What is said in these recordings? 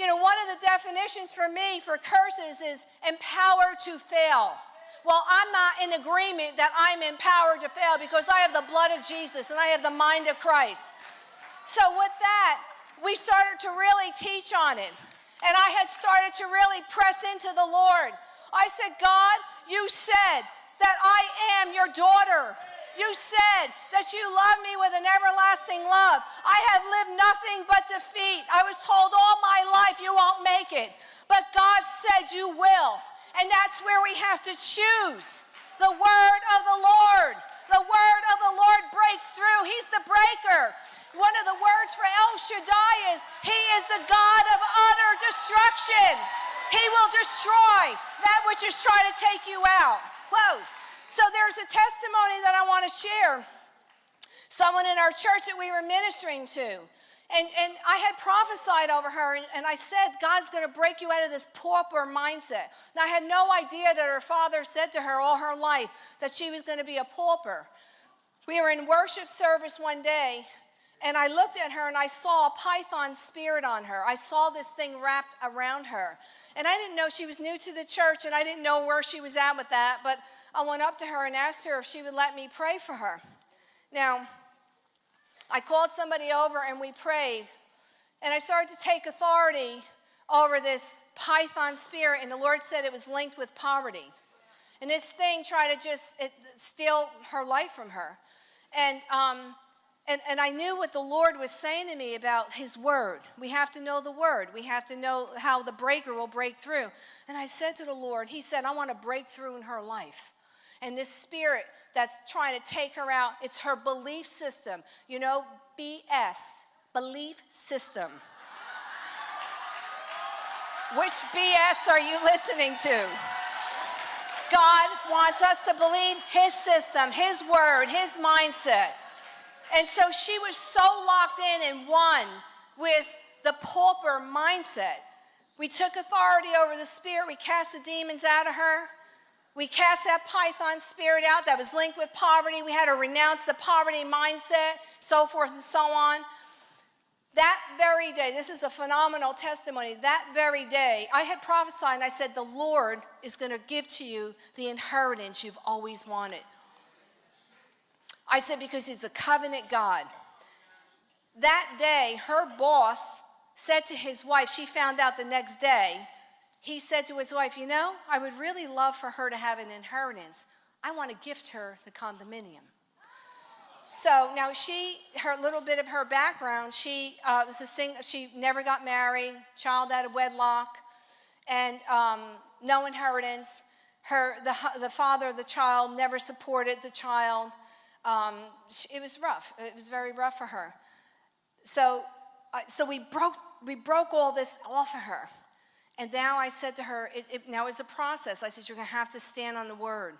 You know, one of the definitions for me for curses is empowered to fail. Well, I'm not in agreement that I'm empowered to fail because I have the blood of Jesus and I have the mind of Christ. So, with that, we started to really teach on it. And I had started to really press into the Lord. I said, God, you said that I am your daughter. You said that you love me with an everlasting love. I have lived nothing but defeat. I was told all my life you won't make it. But God said you will. And that's where we have to choose the word of the Lord. The word of the Lord breaks through. He's the breaker. One of the words for El Shaddai is He is the God of utter destruction. He will destroy that which is trying to take you out. Whoa. So there's a testimony that I want to share. Someone in our church that we were ministering to. And, and I had prophesied over her, and, and I said, God's going to break you out of this pauper mindset. Now, I had no idea that her father said to her all her life that she was going to be a pauper. We were in worship service one day, and I looked at her and I saw a python spirit on her. I saw this thing wrapped around her. And I didn't know she was new to the church, and I didn't know where she was at with that, but I went up to her and asked her if she would let me pray for her. Now, I called somebody over and we prayed, and I started to take authority over this python spirit, and the Lord said it was linked with poverty. And this thing tried to just it, steal her life from her. And, um, and, and I knew what the Lord was saying to me about His Word. We have to know the Word. We have to know how the breaker will break through. And I said to the Lord, He said, I want to break through in her life. And this spirit that's trying to take her out, it's her belief system. You know, BS, belief system. Which BS are you listening to? God wants us to believe His system, His word, His mindset. And so she was so locked in and one with the pauper mindset. We took authority over the spirit, we cast the demons out of her. We cast that python spirit out that was linked with poverty. We had to renounce the poverty mindset, so forth and so on. That very day, this is a phenomenal testimony. That very day, I had prophesied and I said, The Lord is going to give to you the inheritance you've always wanted. I said, Because He's a covenant God. That day, her boss said to his wife, she found out the next day, he said to his wife, You know, I would really love for her to have an inheritance. I want to gift her the condominium. So now she, her little bit of her background, she uh, was a sing, she never got married, child out of wedlock, and um, no inheritance. Her, the, the father of the child never supported the child. Um, it was rough. It was very rough for her. So, uh, so we broke, we broke all this off of her. And now I said to her, it, it, now it's a process. I said, you're going to have to stand on the word.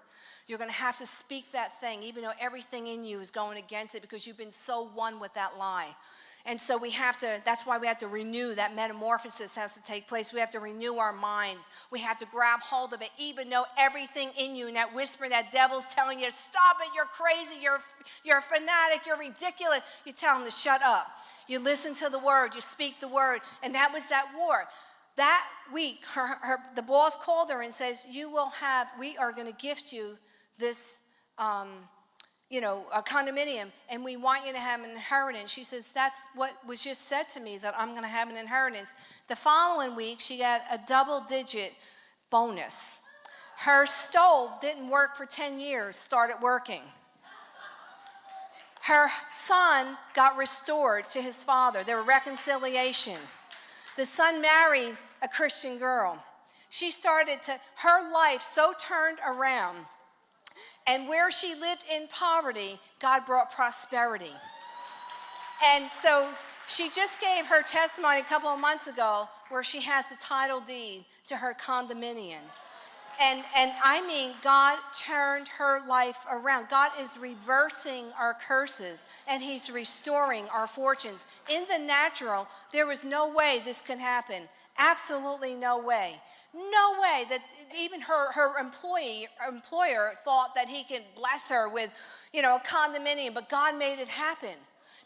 You're going to have to speak that thing, even though everything in you is going against it because you've been so one with that lie. And so we have to, that's why we have to renew, that metamorphosis has to take place. We have to renew our minds. We have to grab hold of it, even though everything in you and that whisper, that devil's telling you, stop it, you're crazy, you're, you're a fanatic, you're ridiculous. You tell him to shut up. You listen to the word, you speak the word, and that was that war. That week, her, her, the boss called her and says, you will have, we are going to gift you this, um, you know, a condominium, and we want you to have an inheritance. She says, that's what was just said to me, that I'm going to have an inheritance. The following week, she got a double-digit bonus. Her stove didn't work for 10 years, started working. Her son got restored to his father. There was reconciliation. The son married a Christian girl. She started to, her life so turned around. And where she lived in poverty, God brought prosperity. And so she just gave her testimony a couple of months ago where she has the title deed to her condominium. And, and I mean, God turned her life around. God is reversing our curses and He's restoring our fortunes. In the natural, there was no way this could happen. Absolutely no way. No way that even her, her employee, employer thought that he could bless her with, you know, a condominium, but God made it happen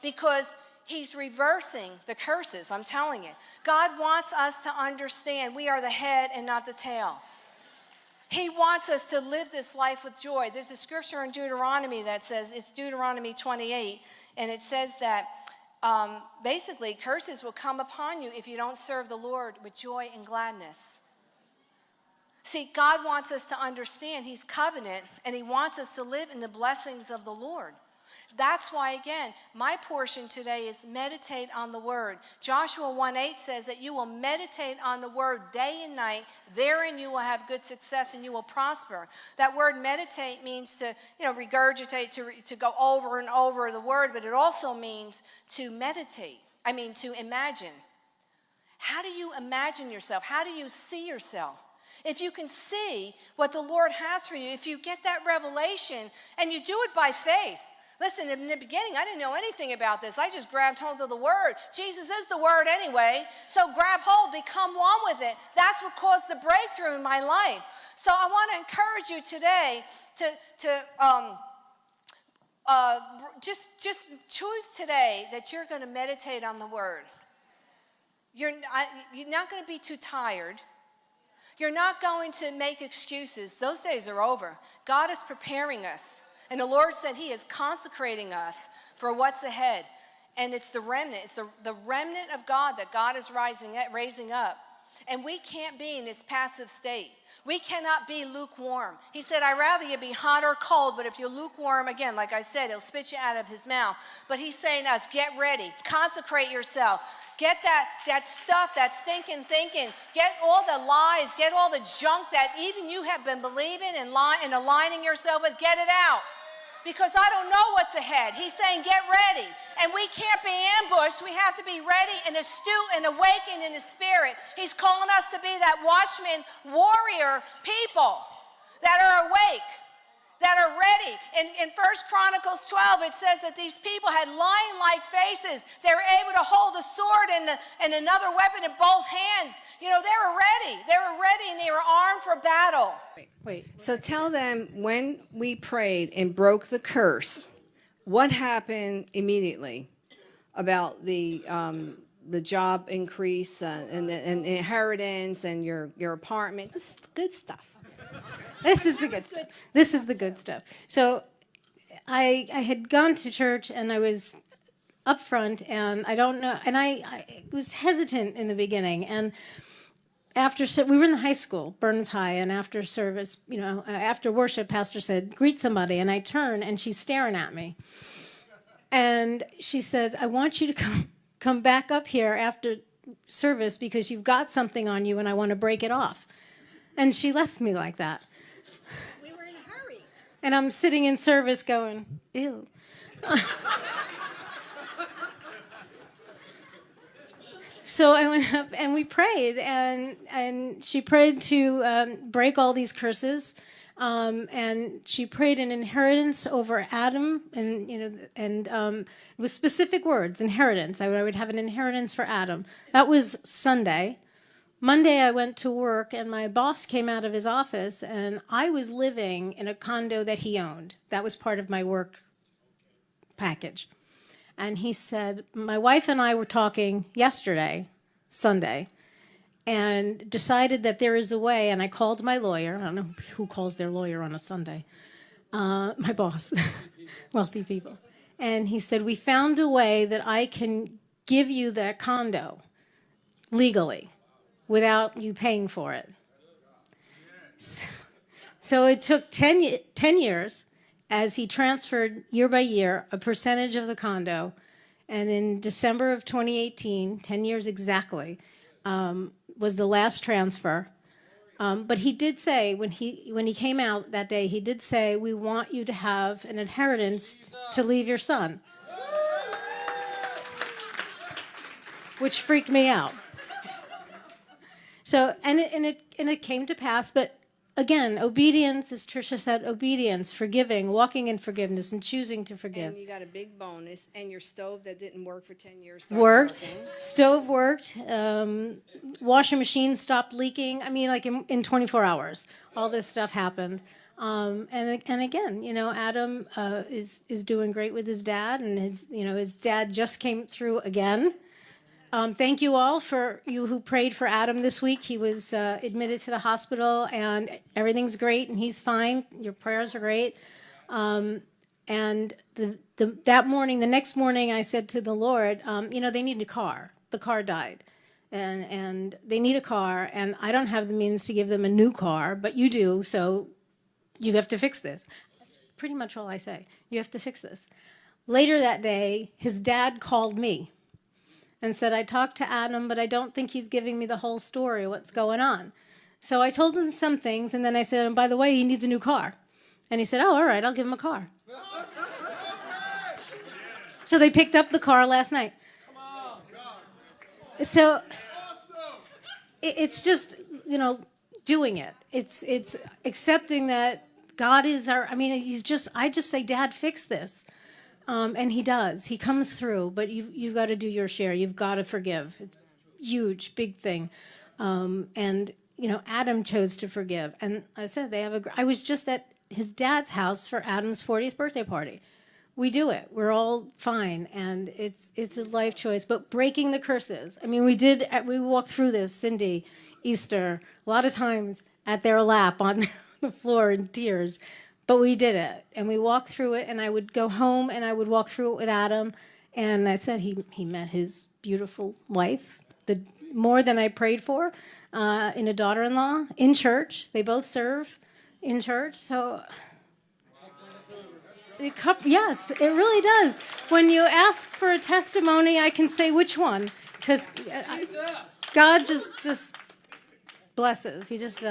because he's reversing the curses, I'm telling you. God wants us to understand we are the head and not the tail. He wants us to live this life with joy. There's a scripture in Deuteronomy that says, it's Deuteronomy 28, and it says that um, basically curses will come upon you if you don't serve the Lord with joy and gladness. See, God wants us to understand He's covenant and He wants us to live in the blessings of the Lord. That's why, again, my portion today is meditate on the word. Joshua 1 8 says that you will meditate on the word day and night. Therein you will have good success and you will prosper. That word meditate means to, you know, regurgitate, to, to go over and over the word, but it also means to meditate. I mean, to imagine. How do you imagine yourself? How do you see yourself? If you can see what the Lord has for you, if you get that revelation and you do it by faith, Listen, in the beginning, I didn't know anything about this. I just grabbed hold of the word. Jesus is the word anyway. So grab hold, become one with it. That's what caused the breakthrough in my life. So I want to encourage you today to, to um, uh, just, just choose today that you're going to meditate on the word. You're, you're not going to be too tired. You're not going to make excuses. Those days are over. God is preparing us. And the Lord said He is consecrating us for what's ahead. And it's the remnant, it's the, the remnant of God that God is rising, raising up. And we can't be in this passive state. We cannot be lukewarm. He said, I'd rather you be hot or cold, but if you're lukewarm, again, like I said, he'll spit you out of his mouth. But he's saying us, get ready, consecrate yourself. Get that, that stuff, that stinking thinking. Get all the lies, get all the junk that even you have been believing and, li- and aligning yourself with, get it out because I don't know what's ahead. He's saying, get ready. And we can't be ambushed. We have to be ready and astute and awakened in the spirit. He's calling us to be that watchman, warrior people that are awake that are ready. In, in 1 Chronicles 12, it says that these people had lion-like faces. They were able to hold a sword and, the, and another weapon in both hands. You know, they were ready. They were ready and they were armed for battle. Wait, wait. So tell them when we prayed and broke the curse, what happened immediately about the um, the job increase uh, and the and inheritance and your your apartment. This is good stuff. This is the good stuff. This is the good stuff. So I, I had gone to church and I was up front and I don't know, and I, I was hesitant in the beginning. And after, we were in the high school, Burns High, and after service, you know, after worship, pastor said, greet somebody. And I turn and she's staring at me. And she said, I want you to come, come back up here after service because you've got something on you and I want to break it off. And she left me like that. We were in a hurry. And I'm sitting in service going, ew. so I went up and we prayed, and, and she prayed to um, break all these curses. Um, and she prayed an inheritance over Adam, and you know, and um, with specific words, inheritance. I would, I would have an inheritance for Adam. That was Sunday. Monday, I went to work and my boss came out of his office and I was living in a condo that he owned. That was part of my work package. And he said, My wife and I were talking yesterday, Sunday, and decided that there is a way. And I called my lawyer. I don't know who calls their lawyer on a Sunday. Uh, my boss, wealthy people. And he said, We found a way that I can give you that condo legally without you paying for it. So, it took 10, 10 years as he transferred year by year a percentage of the condo. And in December of 2018, 10 years exactly, um, was the last transfer. Um, but he did say when he when he came out that day, he did say, "We want you to have an inheritance to leave your son," which freaked me out. So, and it, and it, and it came to pass, but again, obedience, as Tricia said, obedience, forgiving, walking in forgiveness, and choosing to forgive. And you got a big bonus, and your stove that didn't work for 10 years worked. Working. Stove worked. Um, washing machine stopped leaking. I mean, like in, in 24 hours, all this stuff happened. Um, and and again, you know, Adam uh, is is doing great with his dad, and his you know his dad just came through again. Um, thank you all for you who prayed for Adam this week. He was uh, admitted to the hospital, and everything's great, and he's fine. Your prayers are great. Um, and the, the that morning, the next morning, I said to the Lord, um, you know, they need a car. The car died, and and they need a car, and I don't have the means to give them a new car, but you do, so you have to fix this. That's pretty much all I say. You have to fix this. Later that day, his dad called me and said, I talked to Adam, but I don't think he's giving me the whole story what's going on. So I told him some things, and then I said, and by the way, he needs a new car. And he said, Oh, all right, I'll give him a car. so they picked up the car last night. So it- it's just, you know, doing it. It's it's accepting that God is our I mean, he's just I just say, Dad, fix this. Um, and he does. He comes through, but you you've got to do your share. You've got to forgive. It's huge, big thing. Um, and you know, Adam chose to forgive. And I said they have a. I was just at his dad's house for Adam's 40th birthday party. We do it. We're all fine, and it's it's a life choice. But breaking the curses. I mean, we did. We walked through this, Cindy, Easter, a lot of times at their lap on the floor in tears. But we did it, and we walked through it. And I would go home, and I would walk through it with Adam. And I said he he met his beautiful wife, the more than I prayed for, uh, in a daughter-in-law in church. They both serve in church, so. It cup, yes, it really does. When you ask for a testimony, I can say which one, because God just just blesses. He just. Uh,